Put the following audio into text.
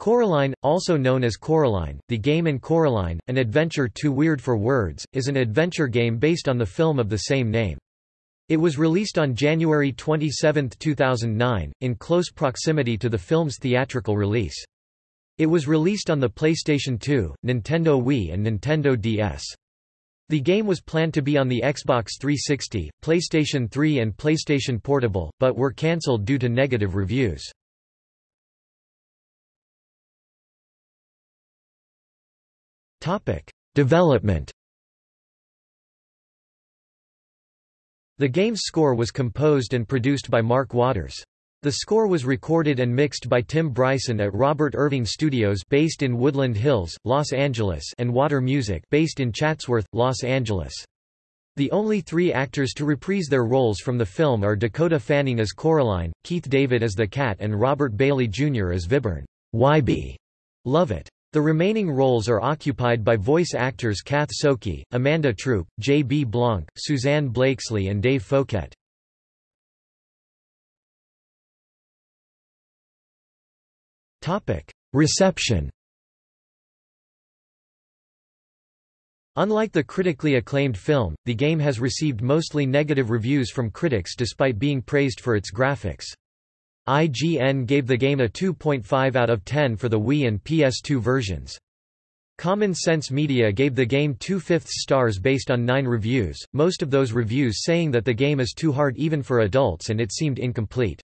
Coraline, also known as Coraline, The Game and Coraline, An Adventure Too Weird for Words, is an adventure game based on the film of the same name. It was released on January 27, 2009, in close proximity to the film's theatrical release. It was released on the PlayStation 2, Nintendo Wii and Nintendo DS. The game was planned to be on the Xbox 360, PlayStation 3 and PlayStation Portable, but were cancelled due to negative reviews. Development. The game's score was composed and produced by Mark Waters. The score was recorded and mixed by Tim Bryson at Robert Irving Studios based in Woodland Hills, Los Angeles and Water Music based in Chatsworth, Los Angeles. The only three actors to reprise their roles from the film are Dakota Fanning as Coraline, Keith David as the cat and Robert Bailey Jr. as Wyborn Wybie Lovat. The remaining roles are occupied by voice actors Kath Soucie, Amanda Troop, J. B. Blanc, Suzanne Blakeslee and Dave Fouquette. Reception Unlike the critically acclaimed film, the game has received mostly negative reviews from critics despite being praised for its graphics. IGN gave the game a 2.5 out of 10 for the Wii and PS2 versions. Common Sense Media gave the game 2 fifths stars based on 9 reviews, most of those reviews saying that the game is too hard even for adults and it seemed incomplete.